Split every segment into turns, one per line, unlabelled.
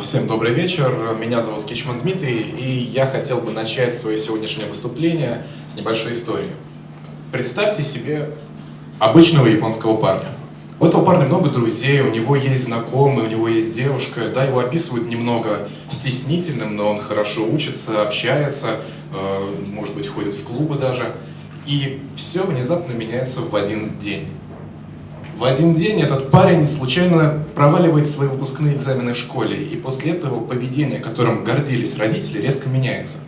Всем добрый вечер, меня зовут Кичман Дмитрий, и я хотел бы начать свое сегодняшнее выступление с небольшой истории. Представьте себе обычного японского парня. У этого парня много друзей, у него есть знакомые, у него есть девушка, да, его описывают немного стеснительным, но он хорошо учится, общается, э, может быть, ходит в клубы даже. И все внезапно меняется в один день. В один день этот парень случайно проваливает свои выпускные экзамены в школе, и после этого поведение, которым гордились родители, резко меняется.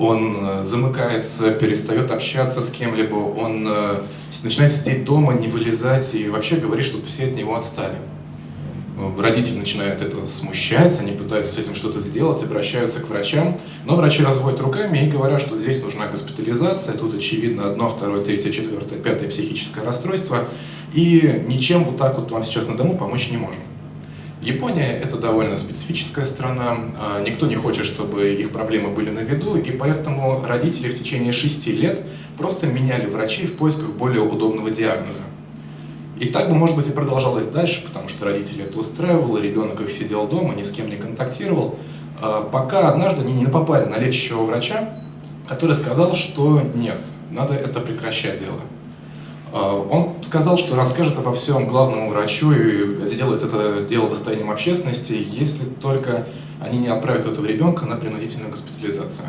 Он э, замыкается, перестает общаться с кем-либо, он э, начинает сидеть дома, не вылезать и вообще говорит, чтобы все от него отстали. Родители начинают это смущать, они пытаются с этим что-то сделать, обращаются к врачам, но врачи разводят руками и говорят, что здесь нужна госпитализация, тут очевидно одно, второе, третье, четвертое, пятое психическое расстройство, и ничем вот так вот вам сейчас на дому помочь не можем. Япония – это довольно специфическая страна, а, никто не хочет, чтобы их проблемы были на виду, и поэтому родители в течение шести лет просто меняли врачей в поисках более удобного диагноза. И так бы, может быть, и продолжалось дальше, потому что родители это устраивало, ребенок их сидел дома, ни с кем не контактировал, а, пока однажды они не попали на лечащего врача, который сказал, что нет, надо это прекращать дело. А, он сказал, что расскажет обо всем главному врачу и сделает это дело достоянием общественности, если только они не отправят этого ребенка на принудительную госпитализацию.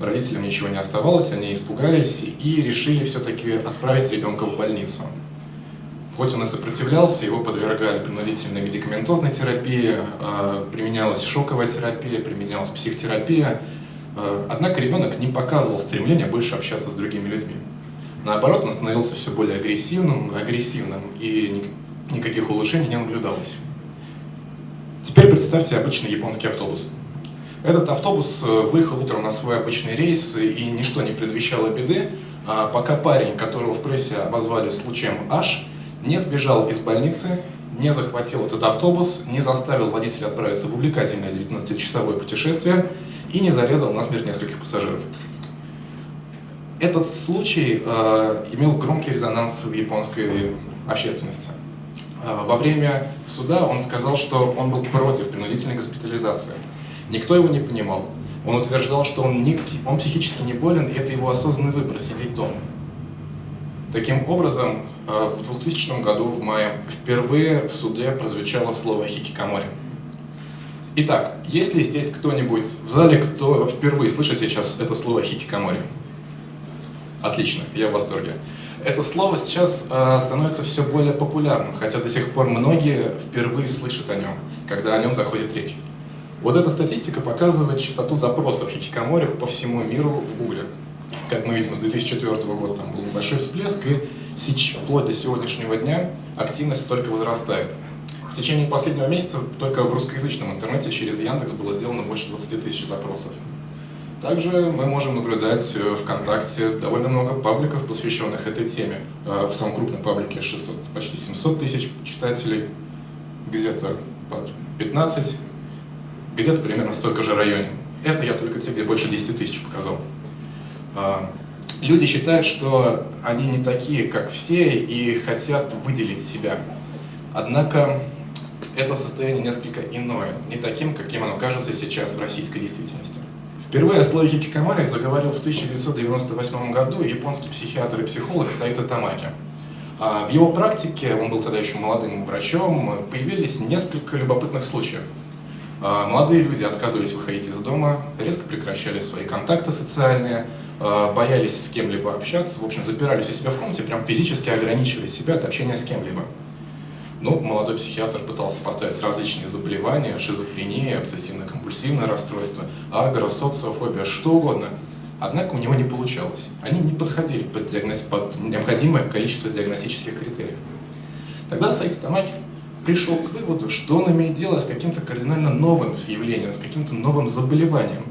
Родителям ничего не оставалось, они испугались и решили все-таки отправить ребенка в больницу. Хоть он и сопротивлялся, его подвергали принудительной медикаментозной терапии, а, применялась шоковая терапия, применялась психотерапия. А, однако ребенок не показывал стремления больше общаться с другими людьми. Наоборот, он становился все более агрессивным, агрессивным, и никаких улучшений не наблюдалось. Теперь представьте обычный японский автобус. Этот автобус э, выехал утром на свой обычный рейс, и ничто не предвещало беды, а пока парень, которого в прессе обозвали случаем H, не сбежал из больницы, не захватил этот автобус, не заставил водителя отправиться в увлекательное 19-часовое путешествие и не зарезал насмерть нескольких пассажиров. Этот случай э, имел громкий резонанс в японской общественности. Э, во время суда он сказал, что он был против принудительной госпитализации. Никто его не понимал. Он утверждал, что он, не, он психически не болен, и это его осознанный выбор – сидеть дома. Таким образом, э, в 2000 году, в мае, впервые в суде прозвучало слово «хикикамори». Итак, есть ли здесь кто-нибудь в зале, кто впервые слышит сейчас это слово «хикикамори»? Отлично, я в восторге. Это слово сейчас э, становится все более популярным, хотя до сих пор многие впервые слышат о нем, когда о нем заходит речь. Вот эта статистика показывает частоту запросов хикикамори по всему миру в Google. Как мы видим, с 2004 года там был небольшой всплеск, и вплоть до сегодняшнего дня активность только возрастает. В течение последнего месяца только в русскоязычном интернете через Яндекс было сделано больше 20 тысяч запросов. Также мы можем наблюдать э, ВКонтакте довольно много пабликов, посвященных этой теме. Э, в самом крупном паблике 600, почти 700 тысяч читателей, где-то под 15, где-то примерно столько же районе. Это я только те, где больше 10 тысяч показал. Э, люди считают, что они не такие, как все, и хотят выделить себя. Однако это состояние несколько иное, не таким, каким оно кажется сейчас в российской действительности. Впервые о слове хикикамари заговорил в 1998 году японский психиатр и психолог Саита Тамаки. А в его практике, он был тогда еще молодым врачом, появились несколько любопытных случаев. А молодые люди отказывались выходить из дома, резко прекращали свои контакты социальные, а боялись с кем-либо общаться, в общем, запирались у себя в комнате, прям физически ограничивали себя от общения с кем-либо. Ну, молодой психиатр пытался поставить различные заболевания, шизофрения, обсессивно-компульсивное расстройство, агро, социофобия, что угодно. Однако у него не получалось. Они не подходили под, диагноз... под необходимое количество диагностических критериев. Тогда Саид Тамаки пришел к выводу, что он имеет дело с каким-то кардинально новым явлением, с каким-то новым заболеванием,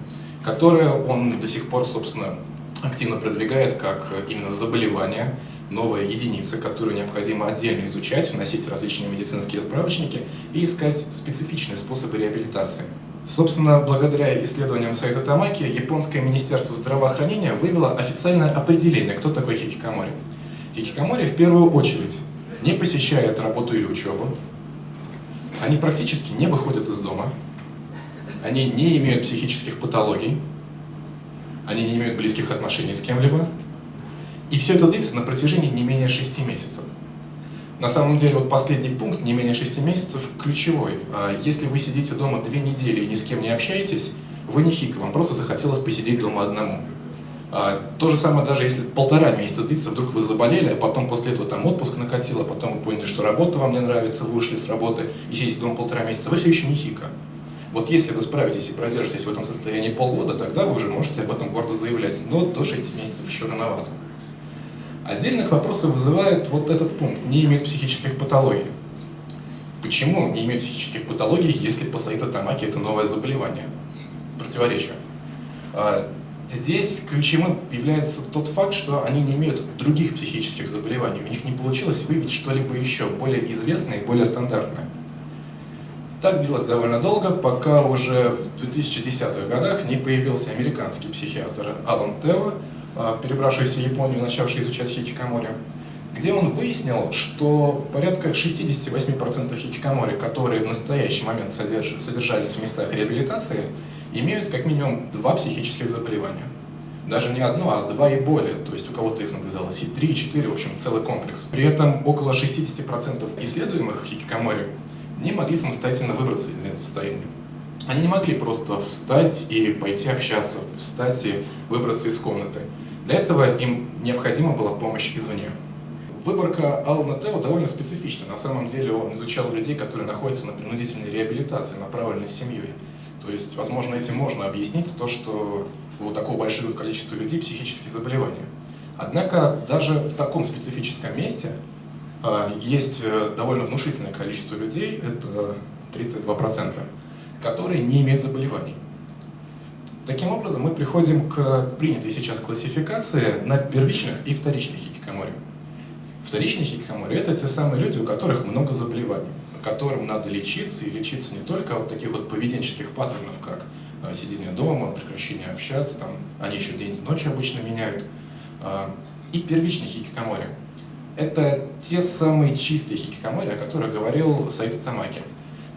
которое он до сих пор, собственно, активно продвигает как именно заболевание, новая единица, которую необходимо отдельно изучать, вносить в различные медицинские справочники и искать специфичные способы реабилитации. Собственно, благодаря исследованиям Сайто Тамаки, японское министерство здравоохранения вывело официальное определение, кто такой хикикамори. Хикикамори в первую очередь не посещает работу или учебу, Они практически не выходят из дома, они не имеют психических патологий, они не имеют близких отношений с кем-либо, и все это длится на протяжении не менее 6 месяцев. На самом деле, вот последний пункт, не менее 6 месяцев, ключевой. А если вы сидите дома две недели и ни с кем не общаетесь, вы не хик, вам просто захотелось посидеть дома одному. А, то же самое, даже если полтора месяца длится, вдруг вы заболели, а потом после этого там отпуск накатил, а потом вы поняли, что работа вам не нравится, вы ушли с работы и сидите дома полтора месяца, вы все еще не хика. Вот если вы справитесь и продержитесь в этом состоянии полгода, тогда вы уже можете об этом гордо заявлять, но до 6 месяцев еще рановато. Отдельных вопросов вызывает вот этот пункт, не имеет психических патологий. Почему не имеет психических патологий, если пасаита тамаки это новое заболевание? Противоречие. А, здесь ключевым является тот факт, что они не имеют других психических заболеваний. У них не получилось выявить что-либо еще более известное и более стандартное. Так длилось довольно долго, пока уже в 2010-х годах не появился американский психиатр Алан Тео, а, перебравшийся в Японию, начавший изучать хикикамори, где он выяснил, что порядка 68% хикикамори, которые в настоящий момент содержались в местах реабилитации, имеют как минимум два психических заболевания. Даже не одно, а два и более. То есть у кого-то их наблюдалось и три, и четыре, в общем, целый комплекс. При этом около 60% исследуемых хикикамори не могли самостоятельно выбраться из этого состояния. Они не могли просто встать и пойти общаться, встать и выбраться из комнаты. Для этого им необходима была помощь извне. Выборка Алана Тео довольно специфична. На самом деле он изучал людей, которые находятся на принудительной реабилитации, направленной семьей. То есть, возможно, этим можно объяснить то, что у такого большого количества людей психические заболевания. Однако даже в таком специфическом месте а, есть э, довольно внушительное количество людей, это 32%, которые не имеют заболеваний. Таким образом, мы приходим к принятой сейчас классификации на первичных и вторичных хикикамори. Вторичные хикикамори – это те самые люди, у которых много заболеваний, которым надо лечиться, и лечиться не только от таких вот поведенческих паттернов, как э, сидение дома, прекращение общаться, там, они еще день и ночь обычно меняют, а, и первичные хикикамори – это те самые чистые хикикамори, о которых говорил Сайто Тамаки.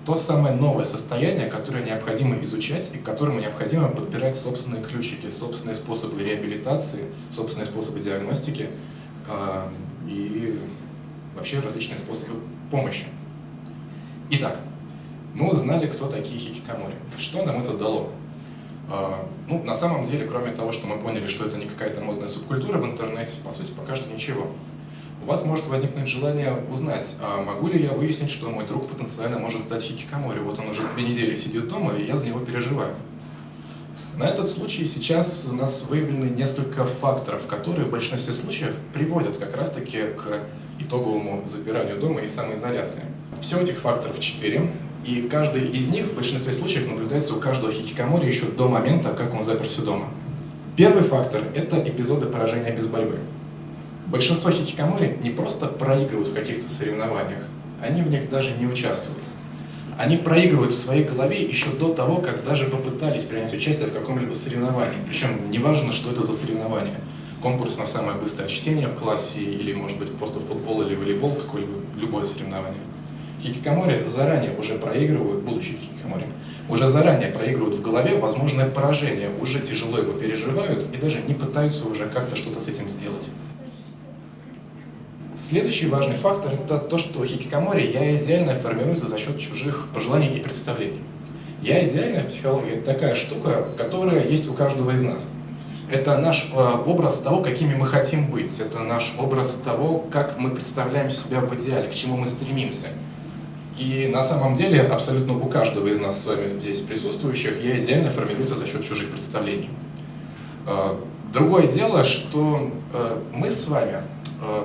То самое новое состояние, которое необходимо изучать и к которому необходимо подбирать собственные ключики, собственные способы реабилитации, собственные способы диагностики э, и вообще различные способы помощи. Итак, мы узнали, кто такие хикикамори. Что нам это дало? Э, ну, на самом деле, кроме того, что мы поняли, что это не какая-то модная субкультура в интернете, по сути, пока что ничего у вас может возникнуть желание узнать, а могу ли я выяснить, что мой друг потенциально может стать хикикамори. Вот он уже две недели сидит дома, и я за него переживаю. На этот случай сейчас у нас выявлены несколько факторов, которые в большинстве случаев приводят как раз-таки к итоговому запиранию дома и самоизоляции. Всего этих факторов четыре, и каждый из них в большинстве случаев наблюдается у каждого хикикамори еще до момента, как он заперся дома. Первый фактор – это эпизоды поражения без борьбы. Большинство хикикамори не просто проигрывают в каких-то соревнованиях, они в них даже не участвуют. Они проигрывают в своей голове еще до того, как даже попытались принять участие в каком-либо соревновании. Причем неважно, что это за соревнование. Конкурс на самое быстрое чтение в классе, или, может быть, просто футбол или волейбол, какое-либо, любое соревнование. Хикикамори заранее уже проигрывают, будучи хикикамори, уже заранее проигрывают в голове возможное поражение, уже тяжело его переживают и даже не пытаются уже как-то что-то с этим сделать. Следующий важный фактор – это то, что хикикамори «я идеальное» формируется за счет чужих пожеланий и представлений. «Я идеальное» в психологии – это такая штука, которая есть у каждого из нас. Это наш э, образ того, какими мы хотим быть. Это наш образ того, как мы представляем себя в идеале, к чему мы стремимся. И на самом деле абсолютно у каждого из нас с вами здесь присутствующих «я идеальное» формируется за счет чужих представлений. Э, другое дело, что э, мы с вами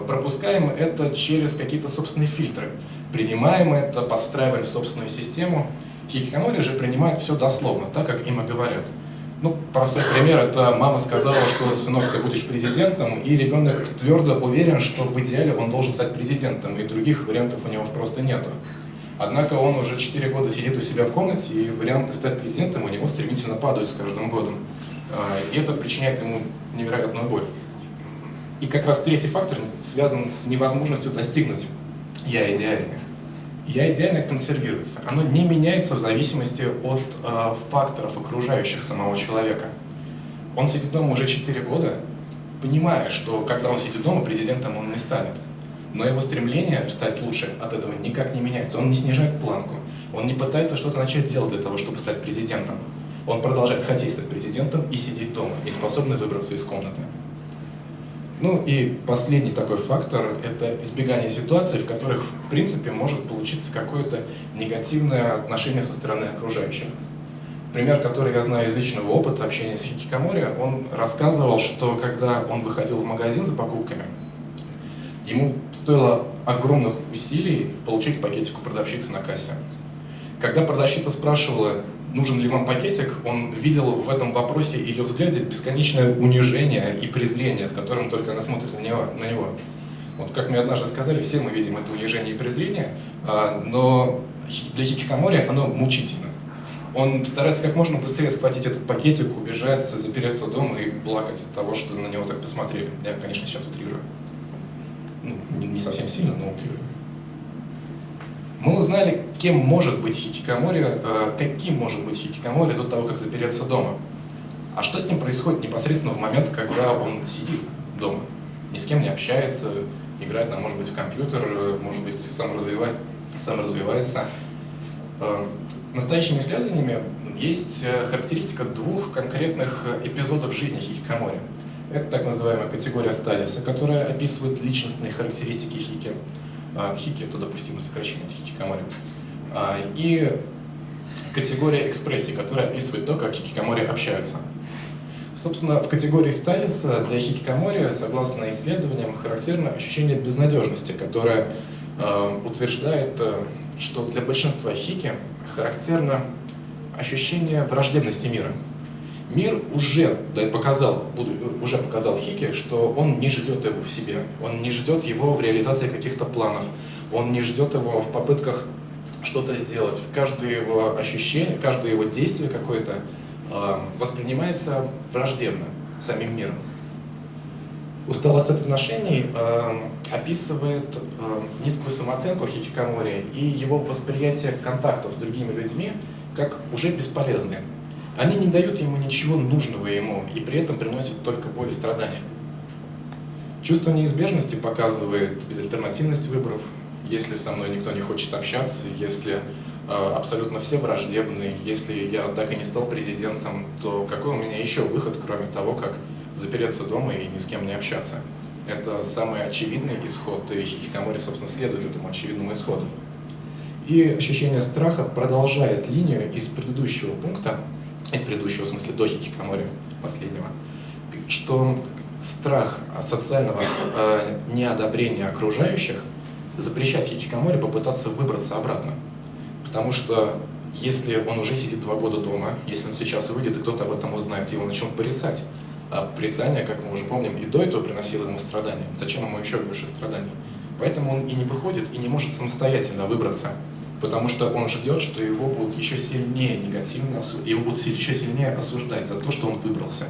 пропускаем это через какие-то собственные фильтры, принимаем это, подстраиваем собственную систему. Хикикамори же принимают все дословно, так как им и говорят. Ну, простой пример, это мама сказала, что, сынок, ты будешь президентом, и ребенок твердо уверен, что в идеале он должен стать президентом, и других вариантов у него просто нету. Однако он уже 4 года сидит у себя в комнате, и варианты стать президентом у него стремительно падают с каждым годом. Э, и это причиняет ему невероятную боль. И как раз третий фактор связан с невозможностью достигнуть «я идеальный». Я идеально консервируется. Оно не меняется в зависимости от э, факторов окружающих самого человека. Он сидит дома уже 4 года, понимая, что когда он сидит дома, президентом он не станет. Но его стремление стать лучше от этого никак не меняется. Он не снижает планку. Он не пытается что-то начать делать для того, чтобы стать президентом. Он продолжает хотеть стать президентом и сидеть дома, не способный выбраться из комнаты. Ну и последний такой фактор – это избегание ситуаций, в которых, в принципе, может получиться какое-то негативное отношение со стороны окружающих. Пример, который я знаю из личного опыта общения с Хикикамори, он рассказывал, что когда он выходил в магазин за покупками, ему стоило огромных усилий получить пакетик у продавщицы на кассе. Когда продавщица спрашивала, нужен ли вам пакетик, он видел в этом вопросе ее взгляде бесконечное унижение и презрение, с которым только она смотрит на него. На него. Вот как мне однажды сказали, все мы видим это унижение и презрение, а, но для Хикикамори оно мучительно. Он старается как можно быстрее схватить этот пакетик, убежать, запереться дома и плакать от того, что на него так посмотрели. Я, конечно, сейчас утрирую. Ну, не совсем сильно, но утрирую. Мы узнали, кем может быть хикикамори, э, каким может быть хикикамори до того, как запереться дома. А что с ним происходит непосредственно в момент, когда он сидит дома, ни с кем не общается, играет, там, может быть, в компьютер, э, может быть, сам, развивает, сам развивается. Э, настоящими исследованиями есть характеристика двух конкретных эпизодов жизни хикикамори. Это так называемая категория стазиса, которая описывает личностные характеристики хики. А, хики – это допустимое сокращение от хикикамори. А, и категория экспрессии, которая описывает то, как хикикамори общаются. Собственно, в категории стазиса для хикикамори, согласно исследованиям, характерно ощущение безнадежности, которое э, утверждает, что для большинства хики характерно ощущение враждебности мира. Мир уже показал, уже показал Хике, что он не ждет его в себе, он не ждет его в реализации каких-то планов, он не ждет его в попытках что-то сделать. Каждое его ощущение, каждое его действие какое-то э, воспринимается враждебно самим миром. Усталость от отношений э, описывает э, низкую самооценку хикикомори и его восприятие контактов с другими людьми как уже бесполезные. Они не дают ему ничего нужного ему и при этом приносят только боль и страдания. Чувство неизбежности показывает безальтернативность выборов. Если со мной никто не хочет общаться, если э, абсолютно все враждебны, если я так и не стал президентом, то какой у меня еще выход, кроме того, как запереться дома и ни с кем не общаться? Это самый очевидный исход, и хикикомори, собственно, следует этому очевидному исходу. И ощущение страха продолжает линию из предыдущего пункта, из предыдущего, в смысле, до хикикомори последнего, что страх социального э, неодобрения окружающих запрещает хикикомори попытаться выбраться обратно. Потому что если он уже сидит два года дома, если он сейчас выйдет и кто-то об этом узнает, его начнут порицать. А порицание, как мы уже помним, и до этого приносило ему страдания. Зачем ему еще больше страданий? Поэтому он и не выходит, и не может самостоятельно выбраться потому что он ждет, что его будут еще сильнее негативно, его будут еще сильнее осуждать за то, что он выбрался,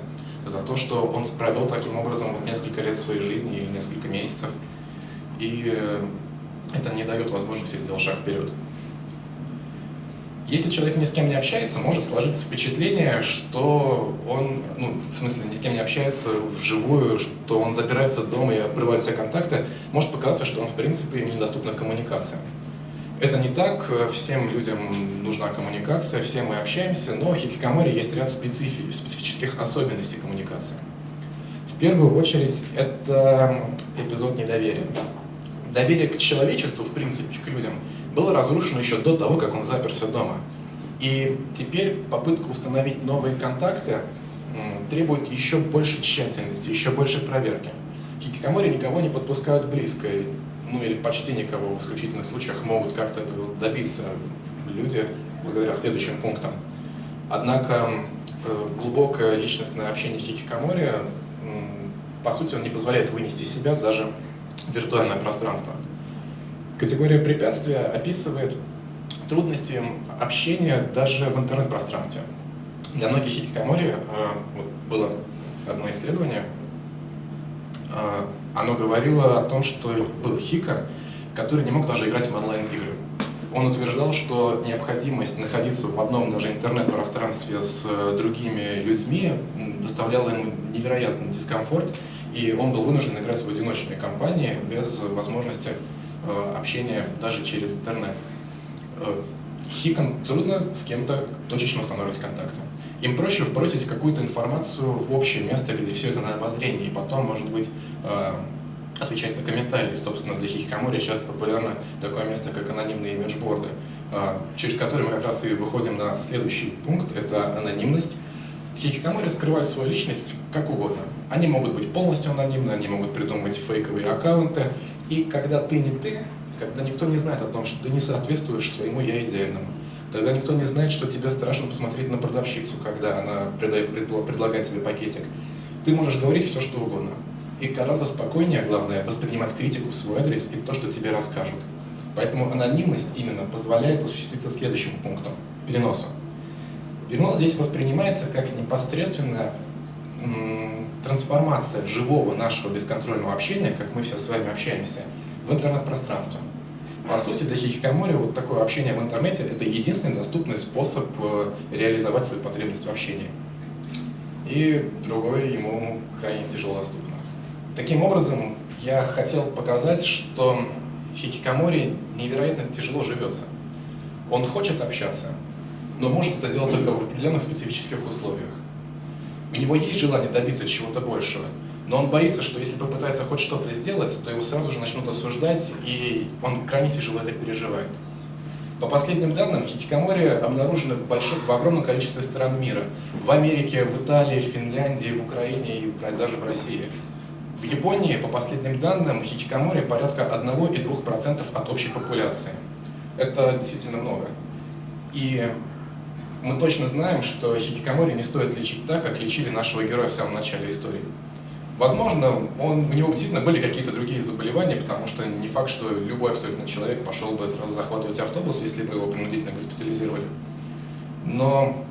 за то, что он провел таким образом вот несколько лет своей жизни или несколько месяцев, и э, это не дает возможности сделать шаг вперед. Если человек ни с кем не общается, может сложиться впечатление, что он, ну, в смысле, ни с кем не общается вживую, что он запирается дома и обрывает все контакты, может показаться, что он, в принципе, недоступна коммуникация. Это не так, всем людям нужна коммуникация, все мы общаемся, но в хикикаморе есть ряд специфи специфических особенностей коммуникации. В первую очередь, это эпизод недоверия. Доверие к человечеству, в принципе, к людям, было разрушено еще до того, как он заперся дома. И теперь попытка установить новые контакты требует еще больше тщательности, еще больше проверки. Хикикомори никого не подпускают близко, ну или почти никого в исключительных случаях могут как-то этого добиться люди благодаря следующим пунктам. Однако э, глубокое личностное общение хикикомори, по сути, он не позволяет вынести себя даже в виртуальное пространство. Категория препятствия описывает трудности общения даже в интернет-пространстве. Для многих хикикамори, э, вот было одно исследование, э, оно говорило о том, что был Хика, который не мог даже играть в онлайн-игры. он утверждал, что необходимость находиться в одном даже интернет-пространстве с э, другими людьми доставляла ему невероятный дискомфорт, и он был вынужден играть в одиночной компании без возможности э, общения даже через интернет. Э, Хикам трудно с кем-то точечно устанавливать контакты. Им проще вбросить какую-то информацию в общее место, где все это на обозрении, и потом, может быть, отвечать на комментарии. Собственно, для хикикомори часто популярно такое место, как анонимные имиджборды, а, через которые мы как раз и выходим на следующий пункт, это анонимность. Хикикомори скрывают свою личность как угодно. Они могут быть полностью анонимны, они могут придумывать фейковые аккаунты, и когда ты не ты, когда никто не знает о том, что ты не соответствуешь своему «я» идеальному, тогда никто не знает, что тебе страшно посмотреть на продавщицу, когда она предлагает тебе пакетик, ты можешь говорить все, что угодно и гораздо спокойнее, главное, воспринимать критику в свой адрес и то, что тебе расскажут. Поэтому анонимность именно позволяет осуществиться следующему пункту – переносу. Перенос здесь воспринимается как непосредственная трансформация живого нашего бесконтрольного общения, как мы все с вами общаемся, в интернет-пространство. По сути, для хикикомори вот такое общение в интернете – это единственный доступный способ э, реализовать свои потребности в общении. И другое ему крайне тяжело доступно. Таким образом, я хотел показать, что хикикомори невероятно тяжело живется. Он хочет общаться, но может это делать только в определенных специфических условиях. У него есть желание добиться чего-то большего, но он боится, что если попытается хоть что-то сделать, то его сразу же начнут осуждать, и он крайне тяжело это переживает. По последним данным, хикикомори обнаружены в, больших, в огромном количестве стран мира. В Америке, в Италии, в Финляндии, в Украине и даже в России. В Японии, по последним данным, хикикомори порядка 1,2% от общей популяции. Это действительно много. И мы точно знаем, что хикикамори не стоит лечить так, как лечили нашего героя в самом начале истории. Возможно, он, у него действительно были какие-то другие заболевания, потому что не факт, что любой абсолютно человек пошел бы сразу захватывать автобус, если бы его принудительно госпитализировали. Но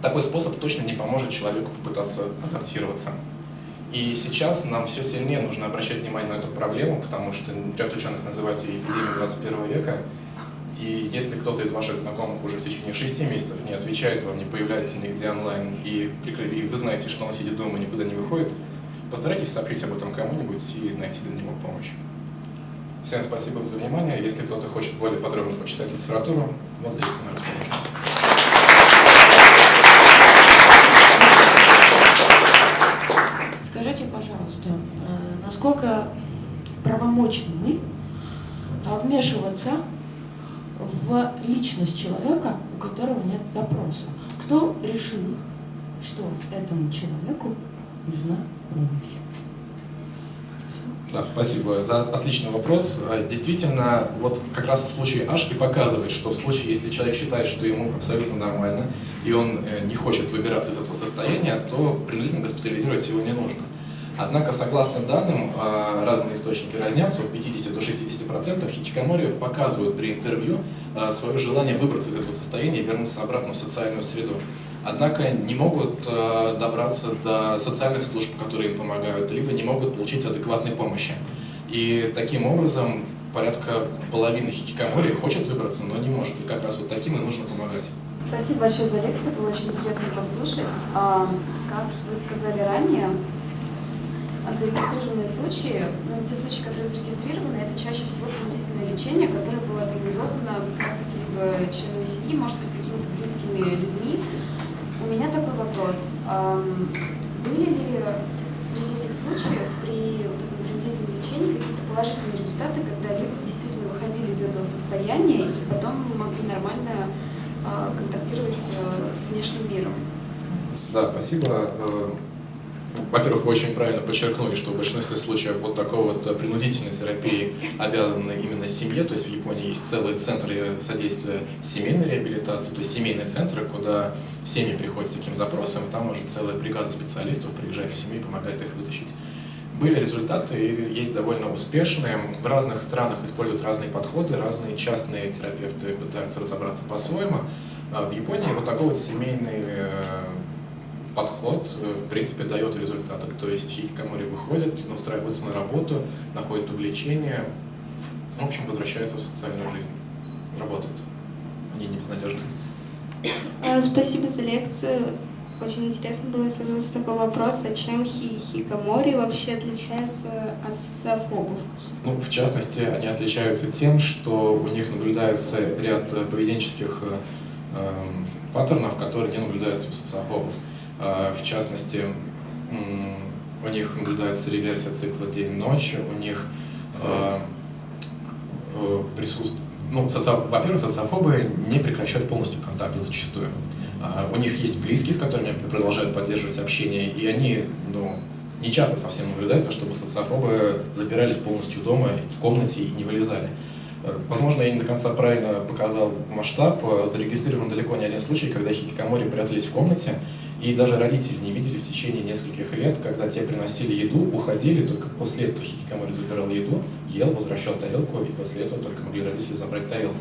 такой способ точно не поможет человеку попытаться адаптироваться. И сейчас нам все сильнее нужно обращать внимание на эту проблему, потому что ряд ученых называют ее эпидемией 21 века. И если кто-то из ваших знакомых уже в течение 6 месяцев не отвечает вам, не появляется нигде онлайн, и, и вы знаете, что он сидит дома и никуда не выходит, постарайтесь сообщить об этом кому-нибудь и найти для него помощь. Всем спасибо за внимание. Если кто-то хочет более подробно почитать литературу, вот здесь на расположение.
насколько правомочны мы а, вмешиваться в личность человека, у которого нет запроса. Кто решил, что этому человеку нужна помощь?
Да, спасибо. Это отличный вопрос. А, действительно, вот как раз случай Аш и показывает, что в случае, если человек считает, что ему абсолютно нормально, и он э, не хочет выбираться из этого состояния, то принудительно госпитализировать его не нужно. Однако, согласно данным, а, разные источники разнятся, от 50 до 60%, хикикомори показывают при интервью свое желание выбраться из этого состояния и вернуться обратно в социальную среду. Однако не могут а, добраться до социальных служб, которые им помогают, либо не могут получить адекватной помощи. И таким образом порядка половины хикикомори хочет выбраться, но не может. И как раз вот таким и нужно помогать.
Спасибо большое за лекцию, было очень интересно послушать. Как вы сказали ранее, зарегистрированные случаи, ну, те случаи, которые зарегистрированы, это чаще всего принудительное лечение, которое было организовано как раз-таки членами семьи, может быть, какими-то близкими людьми. У меня такой вопрос. Были ли среди этих случаев при вот этом принудительном лечении какие-то положительные результаты, когда люди действительно выходили из этого состояния и потом могли нормально а, контактировать э, с внешним миром?
Да, спасибо. Э, во-первых, вы очень правильно подчеркнули, что в большинстве случаев вот такой вот принудительной терапии обязаны именно семье, то есть в Японии есть целые центры содействия семейной реабилитации, то есть семейные центры, куда семьи приходят с таким запросом, и там уже целая бригада специалистов приезжает в семью и помогает их вытащить. Были результаты, и есть довольно успешные. В разных странах используют разные подходы, разные частные терапевты пытаются разобраться по-своему. А в Японии вот такой вот семейный э, подход, э, в принципе, дает результаты. То есть хикикомори выходит, устраивается на работу, находит увлечение, в общем, возвращается в социальную жизнь. работают. Они не безнадежны.
А, Спасибо за лекцию. Очень интересно было задаться такой вопрос, а чем хикикомори вообще отличаются от социофобов?
Ну, в частности, они отличаются тем, что у них наблюдается ряд поведенческих э, эм, паттернов, которые не наблюдаются у социофобов. Э, в частности, у них наблюдается реверсия цикла день-ночь, у них э, э, присутствует... Ну, соци- во-первых, социофобы не прекращают полностью контакты зачастую. А, У них есть близкие, с которыми продолжают поддерживать общение, и они, ну, не часто совсем наблюдается, чтобы социофобы запирались полностью дома, в комнате и не вылезали. Э, Возможно, я не до конца правильно показал масштаб. Э, Зарегистрирован далеко не один случай, когда хикикомори прятались в комнате, и даже родители не видели в течение нескольких лет, когда те приносили еду, уходили, только после этого хикикомори забирал еду, ел, возвращал тарелку, и после этого только могли родители забрать тарелку.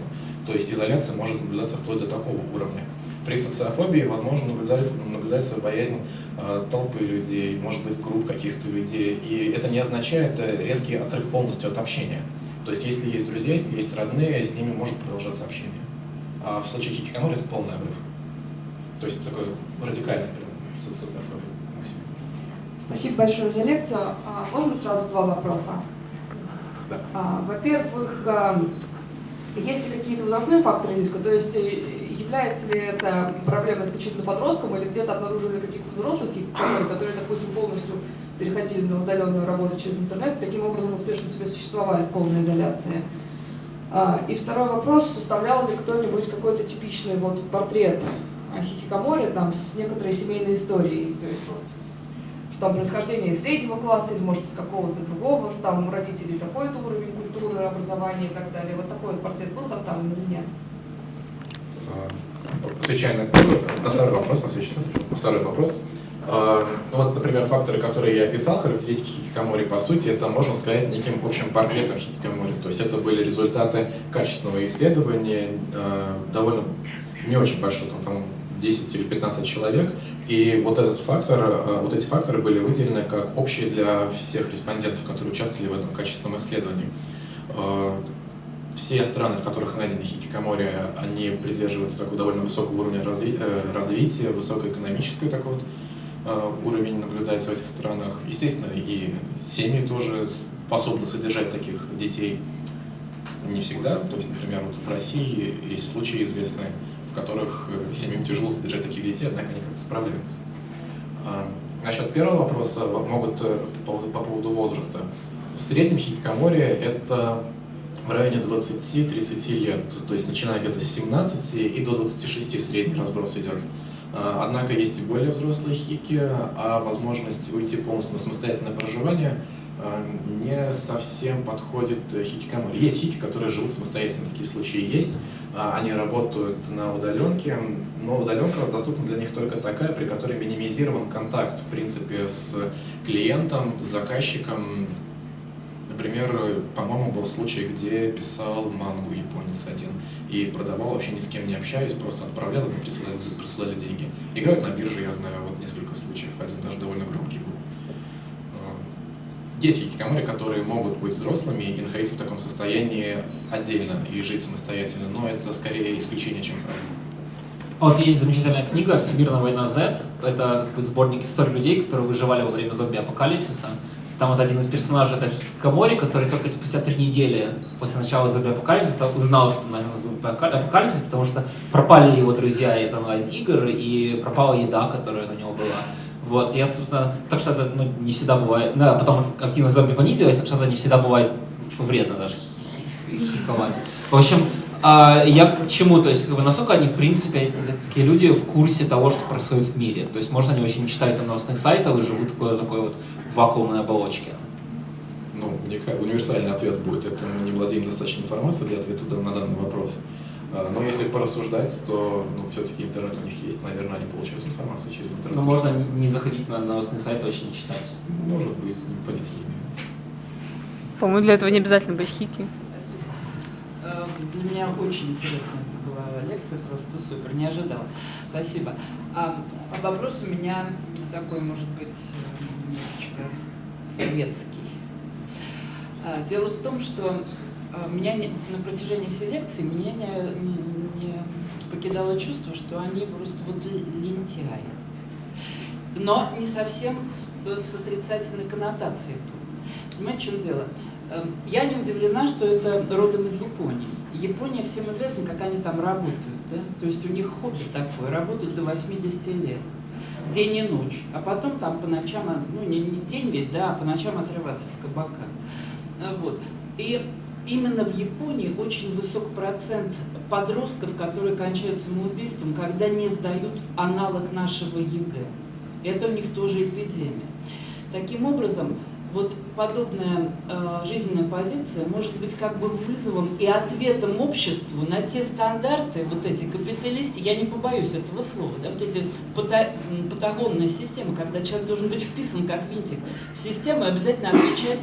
То есть изоляция может наблюдаться вплоть до такого уровня. При социофобии, возможно, наблюдает- наблюдается боязнь э, толпы людей, может быть, групп каких-то людей. И это не означает э, резкий отрыв полностью от общения. То есть, если есть друзья, если есть родные, с ними может продолжаться общение. А в случае хикикамори это полный обрыв. То есть, такой радикальный прям со- социофобия. Максим.
Спасибо большое за лекцию. А, Можно сразу два вопроса?
Да.
А, Во-первых, а, есть ли какие-то возрастные факторы риска? То есть э, является ли это проблема исключительно подросткам или где-то обнаружили каких-то взрослых, которые, допустим, полностью переходили на удаленную работу через интернет, таким образом успешно себе существовали в полной изоляции? И второй вопрос, составлял ли кто-нибудь какой-то типичный вот портрет хикикамори там с некоторой семейной историей, то есть вот что там происхождение из среднего класса или может из какого-то другого, что там у родителей такой-то уровень культуры, образования и так далее. Вот такой вот портрет был составлен или нет?
А, Отвечая на, первый- на второй вопрос, на следующий второй вопрос. А, Ну вот, например, факторы, которые я описал, характеристики хикикомори, по сути, это, можно сказать, неким общим портретом хикикомори. То есть это были результаты качественного исследования, а, довольно не очень большой, там, по-моему, 10 или 15 человек. И вот этот фактор, а, вот эти факторы были выделены как общие для всех респондентов, которые участвовали в этом качественном исследовании. А, все страны, в которых найдены хикикомори, они придерживаются такого довольно высокого уровня разви- э, развития, высокоэкономический такой вот э, уровень наблюдается в этих странах. Естественно, и семьи тоже способны содержать таких детей. Не всегда. То есть, например, вот в России есть случаи известные, в которых э, семьям тяжело содержать таких детей, однако они как-то справляются. А, Насчет первого вопроса во- могут э, по по поводу возраста. В среднем хикикамори это в районе 20-30 лет, то есть начиная где-то с 17 и до 26 средний разброс идет. А, Однако есть и более взрослые хики, а возможность уйти полностью на самостоятельное проживание а, не совсем подходит э, хикикамори. Есть хики, которые живут самостоятельно, такие случаи есть. А, Они работают на удаленке, но удаленка доступна для них только такая, при которой минимизирован контакт, в принципе, с клиентом, с заказчиком, Например, по-моему, был случай, где писал мангу японец один и продавал вообще ни с кем не общаясь, просто отправлял, и мне присылали, присылали деньги. Играют на бирже, я знаю, вот несколько случаев, один даже довольно громкий был. Есть хикикамори, которые могут быть взрослыми и находиться в таком состоянии отдельно и жить самостоятельно, но это скорее исключение, чем правило.
Вот есть замечательная книга «Всемирная война Z». Это сборник историй людей, которые выживали во время зомби-апокалипсиса. Там вот один из персонажей это Хикамори, который только спустя три недели после начала зомби-апокалипсиса узнал, что начался зомби-апокалипсис, потому что пропали его друзья из онлайн-игр и пропала еда, которая у него была. Вот, я, собственно, так что это ну, не всегда бывает, да, потом активность зомби понизилась, так что это не всегда бывает вредно даже хи- хи- хиковать. В общем, а, я к чему, то есть, как бы, насколько они, в принципе, такие люди в курсе того, что происходит в мире. То есть, может, они вообще не читают там новостных сайтов и живут в такой, вот вакуумной оболочке.
Ну, универсальный ответ будет, это мы не владеем достаточной информацией для ответа на данный вопрос. А, Но если порассуждать, то ну, все-таки интернет у них есть, наверное, они получают информацию через интернет.
Но Ну, можно не заходить на новостные сайты, вообще не читать.
Может быть, понять с ними.
По-моему, для этого не обязательно быть хики.
Э, Для меня очень интересная это была лекция, просто супер, не ожидала. Спасибо. А, а вопрос у меня такой, может быть, э, немножечко советский. А, Дело в том, что А, Меня не- на протяжении всей лекции меня не, не- не покидало чувство, что они просто вот лентяи. Но не совсем с, с отрицательной коннотацией тут. Понимаете, в чем дело? Эм, Я не удивлена, что это родом из Японии. Япония всем известно, как они там работают. Да? То есть у них хобби такое, работают до 80 лет. День и ночь. А потом там по ночам, а, ну не, не день весь, да, а по ночам отрываться в кабаках. А, Вот. И именно в Японии очень высок процент подростков, которые кончают самоубийством, когда не сдают аналог нашего ЕГЭ. Это у них тоже эпидемия. Таким образом, вот подобная э, жизненная позиция может быть как бы вызовом и ответом обществу на те стандарты, вот эти капиталисты, я не побоюсь этого слова, да, вот эти пата- патагонные системы, когда человек должен быть вписан как винтик в систему и обязательно отвечать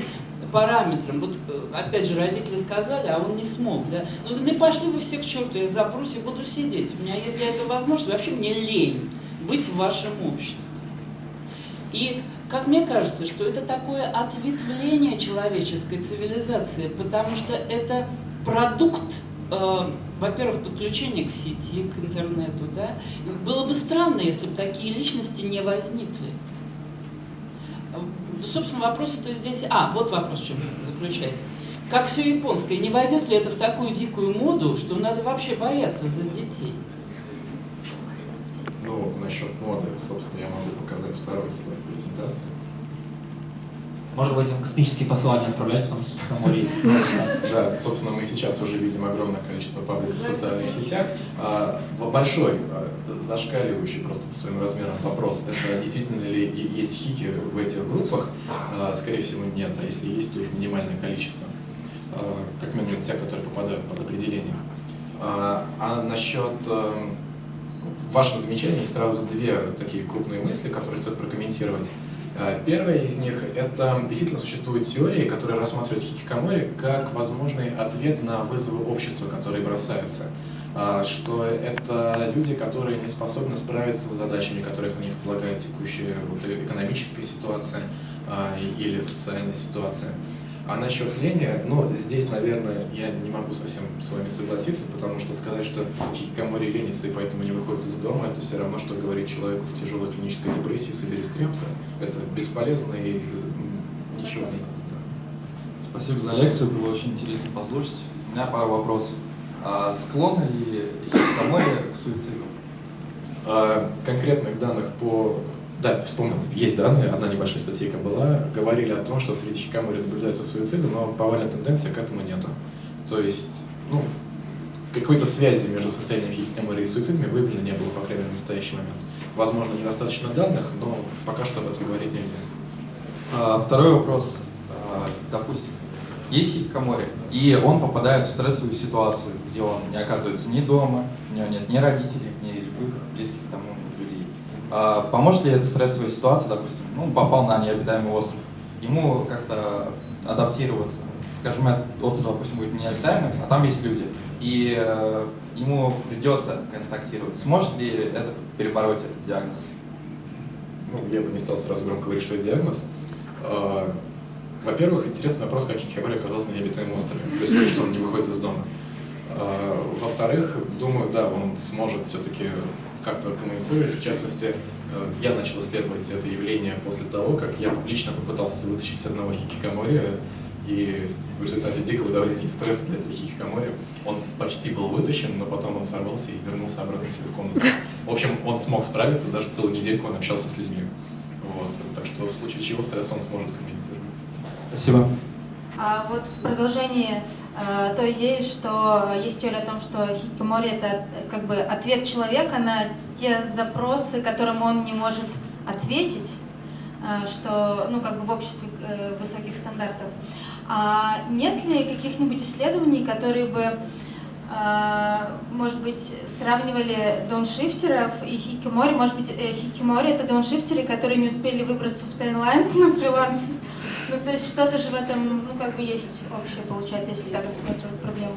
параметрам. Вот э, опять же родители сказали, а он не смог, да. Ну, не пошли вы все к черту, я запрусь и буду сидеть. У меня, если это возможно, вообще мне лень быть в вашем обществе. И, как мне кажется, что это такое ответвление человеческой цивилизации, потому что это продукт, э, во-первых, подключения к сети, к интернету, да. Было бы странно, если бы такие личности не возникли. Э, Собственно, вопрос-то здесь... А, вот вопрос в чем заключается. Как все японское, не войдет ли это в такую дикую моду, что надо вообще бояться за детей?
Ну, насчет моды, собственно, я могу показать второй слайд презентации.
Может быть, им космические послания отправлять, потому что на море есть.
Да, собственно, мы сейчас уже видим огромное количество пабликов в социальных сетях. А, Большой, а, зашкаливающий просто по своим размерам вопрос, это действительно ли есть хики в этих группах? А, Скорее всего, нет, а если есть, то их минимальное количество. Как минимум те, которые попадают под определение. А насчет ваших замечаний сразу две такие крупные мысли, которые стоит прокомментировать. Э, Первая из них – это действительно существуют теории, которые рассматривают хикикамори как возможный ответ на вызовы общества, которые бросаются. А, Что это люди, которые не способны справиться с задачами, которые на них возлагает текущая вот, экономическая ситуация а, или социальная ситуация. А насчет лени, ну, здесь, наверное, я не могу совсем с вами согласиться, потому что сказать, что хикикамори ленится и поэтому не выходит из дома, это все равно, что говорить человеку в тяжелой клинической депрессии, соберись, тряпка. Это бесполезно и ничего не даст. да.
Спасибо за лекцию, было очень интересно послушать. У меня пару вопросов. А склонны ли хикикамори к суициду?
А, конкретных данных по... Да, вспомнил, есть данные, одна небольшая статейка была, говорили о том, что среди хикикамори наблюдаются суициды, но повальной тенденции к этому нету. То есть, ну, какой-то связи между состоянием хикикамори и суицидами выявлено не было, по крайней мере, в настоящий момент. Возможно, недостаточно данных, но пока что об этом говорить нельзя.
А, Второй вопрос. А, Допустим, есть хикикамори, и он попадает в стрессовую ситуацию, где он не оказывается ни дома, у него нет ни родителей, ни любых близких к тому Поможет ли эта стрессовая ситуация, допустим, ну, попал на необитаемый остров, ему как-то адаптироваться? Скажем, этот остров, допустим, будет необитаемый, а там есть люди, и э, ему придется контактировать. Сможет ли это перебороть этот диагноз?
Ну, я бы не стал сразу громко говорить, что это диагноз. А, Во-первых, интересный вопрос, как Хикамори оказался на необитаемом острове, то есть что он не выходит из дома. А, Во-вторых, думаю, да, он сможет все-таки как-то коммуницировать. В частности, э, я начал исследовать это явление после того, как я публично попытался вытащить одного хикикамори, и в результате дикого давления и стресса для этого хикикамори он почти был вытащен, но потом он сорвался и вернулся обратно себе в комнату. В общем, он смог справиться, даже целую недельку он общался с людьми. Вот. Так что в случае чего стресс он сможет коммуницировать.
Спасибо.
А вот в продолжении э, той идеи, что есть теория о том, что хикимори это э, как бы ответ человека на те запросы, которым он не может ответить, э, что ну как бы в обществе э, высоких стандартов. А нет ли каких-нибудь исследований, которые бы э, может быть, сравнивали дауншифтеров и хикимори. Может быть, э, хикимори это дауншифтеры, которые не успели выбраться в Таиланд на фрилансе. Ну, то есть что-то же в этом, ну, как бы есть общее, получается, если так рассматривать проблему.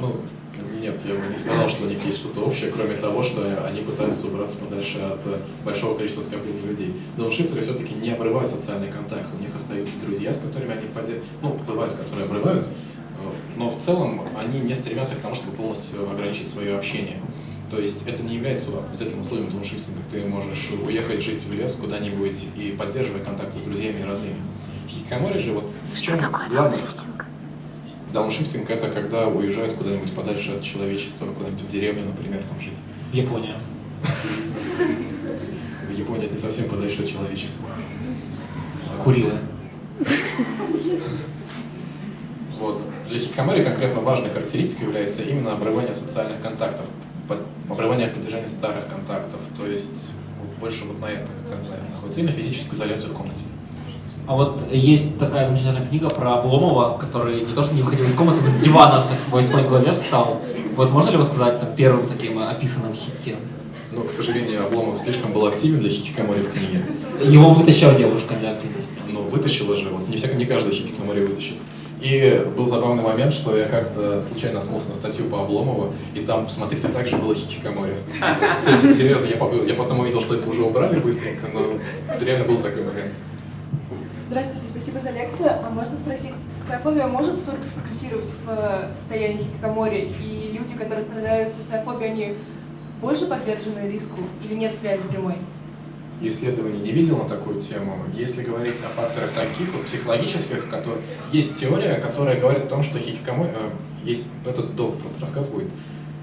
Ну, нет, я бы не сказал, что у них есть что-то общее, кроме того, что они пытаются убраться подальше от большого количества скоплений людей. Дауншифтеры все-таки не обрывают социальный контакт, у них остаются друзья, с которыми они поддерживают, ну, бывают, которые обрывают, но в целом они не стремятся к тому, чтобы полностью ограничить свое общение. То есть это не является обязательным условием дауншифтинга. Ты можешь уехать жить в лес куда-нибудь и поддерживать контакты с друзьями и родными. Хикикамори же вот в чем главное? Дауншифтинг это когда уезжают куда-нибудь подальше от человечества, куда-нибудь в деревню, например, там жить.
В Японию.
В Японии это не совсем подальше от человечества.
Курилы.
Вот. Для хикикамори конкретно важной характеристикой является именно обрывание социальных контактов, обрывание поддержания старых контактов. То есть больше вот на это акцент, наверное. Вот именно физическую изоляцию в комнате.
А вот есть такая замечательная книга про Обломова, который не то что не выходил из комнаты, но с дивана в восьмой главе встал. Вот можно ли его сказать там, первым таким э, описанным хикки?
Но, к сожалению, Обломов слишком был активен для хикикамори в книге.
Его вытащила девушка для активности.
Ну, вытащила же, вот не, всяк, не каждый хикикамори вытащит. И был забавный момент, что я как-то случайно наткнулся на статью по Обломову, и там, смотрите, также было хикикамори. Кстати, серьезно, я, я потом увидел, что это уже убрали быстренько, но реально был такой момент.
Здравствуйте, спасибо за лекцию. А можно спросить, социофобия может спрогрессировать в э, состоянии хикикамори? И люди, которые страдают социофобией, они больше подвержены риску или нет связи прямой?
исследований не видел на такую тему. Если говорить о факторах таких вот психологических, которые... есть теория, которая говорит о том, что хикикамори... э, есть, ну, это долго просто рассказ будет.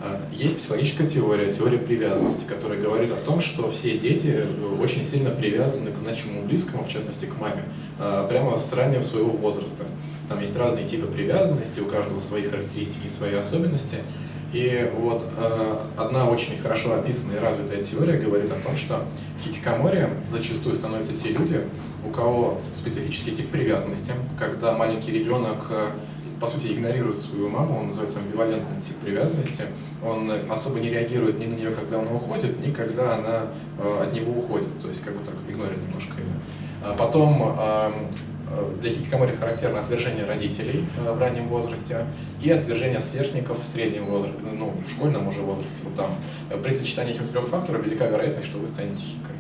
Э, Есть психологическая теория, теория привязанности, которая говорит о том, что все дети очень сильно привязаны к значимому близкому, в частности к маме, прямо с раннего своего возраста. Там есть разные типы привязанности, у каждого свои характеристики свои особенности. И вот э, одна очень хорошо описанная и развитая теория говорит о том, что хикикамори зачастую становятся те люди, у кого специфический тип привязанности, когда маленький ребенок, э, по сути, игнорирует свою маму, он называется амбивалентный тип привязанности, он особо не реагирует ни на нее, когда она уходит, ни когда она э, от него уходит, то есть как бы так игнорит немножко ее. А Потом э, для хикикамори характерно отвержение родителей э, в раннем возрасте и отвержение сверстников в среднем возрасте, ну, в школьном уже возрасте. Вот там. При сочетании этих трех факторов велика вероятность, что вы станете хикой.